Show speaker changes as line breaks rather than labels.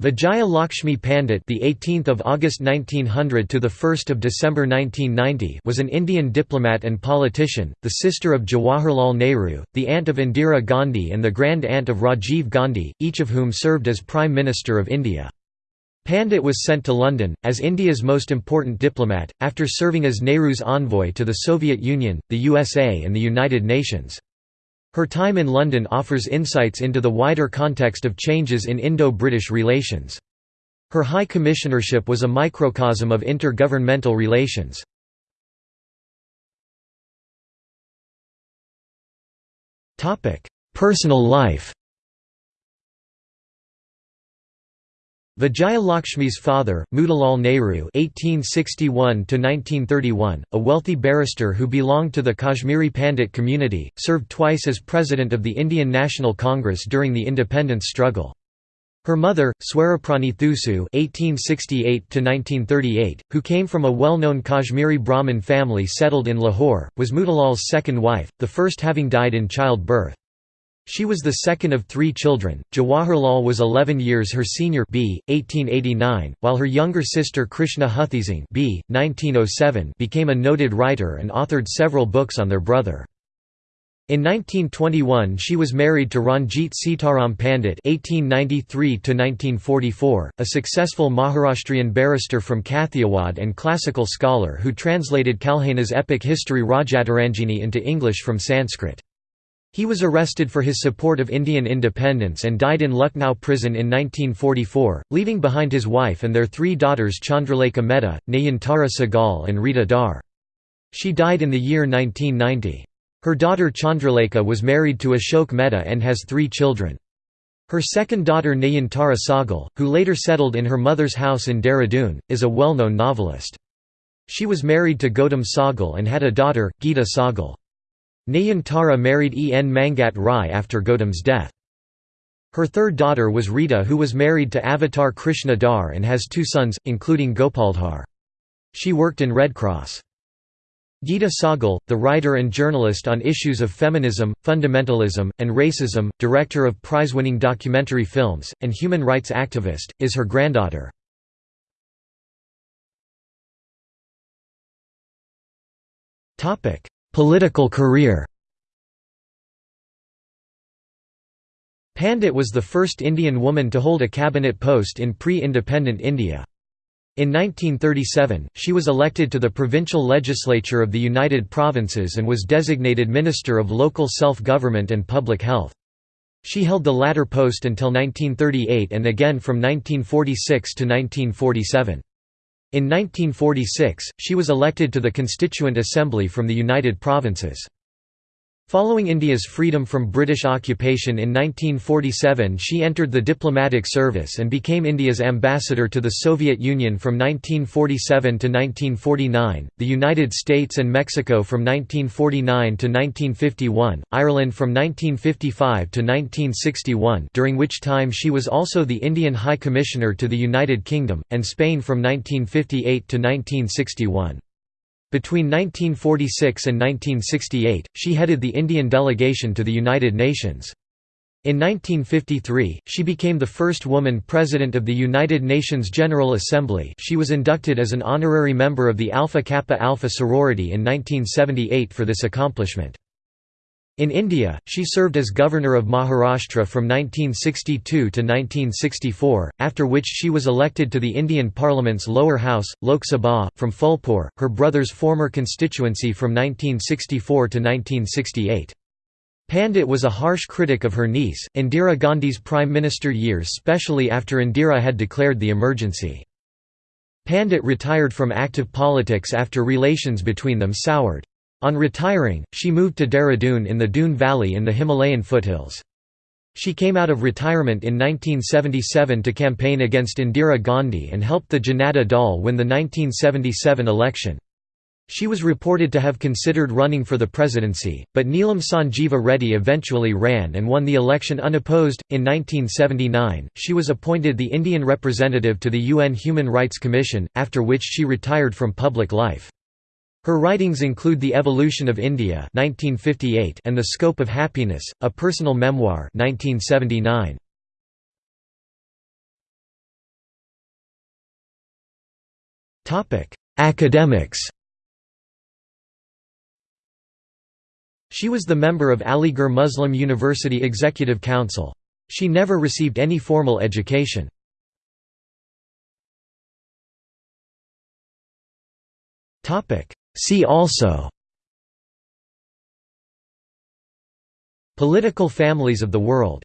Vijaya Lakshmi Pandit, the 18th of August 1900 to the 1st of December 1990, was an Indian diplomat and politician, the sister of Jawaharlal Nehru, the aunt of Indira Gandhi and the grand aunt of Rajiv Gandhi, each of whom served as Prime Minister of India. Pandit was sent to London, as India's most important diplomat, after serving as Nehru's envoy to the Soviet Union, the USA and the United Nations. Her time in London offers insights into the wider context of changes in Indo-British relations. Her High Commissionership was a microcosm of intergovernmental relations. Personal life Vijayalakshmi's father, Motilal Nehru (1861–1931), a wealthy barrister who belonged to the Kashmiri Pandit community, served twice as president of the Indian National Congress during the independence struggle. Her mother, Swaruprani Thusu (1868–1938), who came from a well-known Kashmiri Brahmin family settled in Lahore, was Motilal's second wife, the first having died in childbirth. She was the second of three children. Jawaharlal was 11 years her senior b. 1889, while her younger sister Krishna Huthesing b. 1907 became a noted writer and authored several books on their brother. In 1921 she was married to Ranjit Sitaram Pandit (1893–1944), a successful Maharashtrian barrister from Kathiawad and classical scholar who translated Kalhana's epic history Rajatarangini into English from Sanskrit. He was arrested for his support of Indian independence and died in Lucknow prison in 1944, leaving behind his wife and their three daughters Chandralekha Mehta, Nayantara Sahgal and Rita Dar. She died in the year 1990. Her daughter Chandralekha was married to Ashok Mehta and has three children. Her second daughter Nayantara Sahgal, who later settled in her mother's house in Dehradun, is a well-known novelist. She was married to Gautam Sahgal and had a daughter, Geeta Sahgal. Nayantara married E. N. Mangat Rai after Gautam's death. Her third daughter was Rita who was married to Avatar Krishna Dar and has two sons, including Gopaldhar. She worked in Red Cross. Geeta Sahgal, the writer and journalist on issues of feminism, fundamentalism, and racism, director of prize-winning documentary films, and human rights activist, is her granddaughter. Political career Pandit was the first Indian woman to hold a cabinet post in pre-independent India. In 1937, she was elected to the provincial legislature of the United Provinces and was designated Minister of Local Self-Government and Public Health. She held the latter post until 1938 and again from 1946 to 1947. In 1946, she was elected to the Constituent Assembly from the United Provinces. Following India's freedom from British occupation in 1947 she entered the diplomatic service and became India's ambassador to the Soviet Union from 1947 to 1949, the United States and Mexico from 1949 to 1951, Ireland from 1955 to 1961 during which time she was also the Indian High Commissioner to the United Kingdom, and Spain from 1958 to 1961. Between 1946 and 1968, she headed the Indian delegation to the United Nations. In 1953, she became the first woman president of the United Nations General Assembly she was inducted as an honorary member of the Alpha Kappa Alpha sorority in 1978 for this accomplishment. In India, she served as Governor of Maharashtra from 1962 to 1964, after which she was elected to the Indian Parliament's lower house, Lok Sabha, from Phulpur, her brother's former constituency from 1964 to 1968. Pandit was a harsh critic of her niece, Indira Gandhi's prime minister years specially after Indira had declared the emergency. Pandit retired from active politics after relations between them soured. On retiring, she moved to Dehradun in the Doon Valley in the Himalayan foothills. She came out of retirement in 1977 to campaign against Indira Gandhi and helped the Janata Dal win the 1977 election. She was reported to have considered running for the presidency, but Neelam Sanjeeva Reddy eventually ran and won the election unopposed. In 1979, she was appointed the Indian representative to the UN Human Rights Commission, after which she retired from public life. Her writings include The Evolution of India 1958 and The Scope of Happiness, a personal memoir 1979. Academics She was the member of Aligarh Muslim University Executive Council. She never received any formal education. See also Political families of the world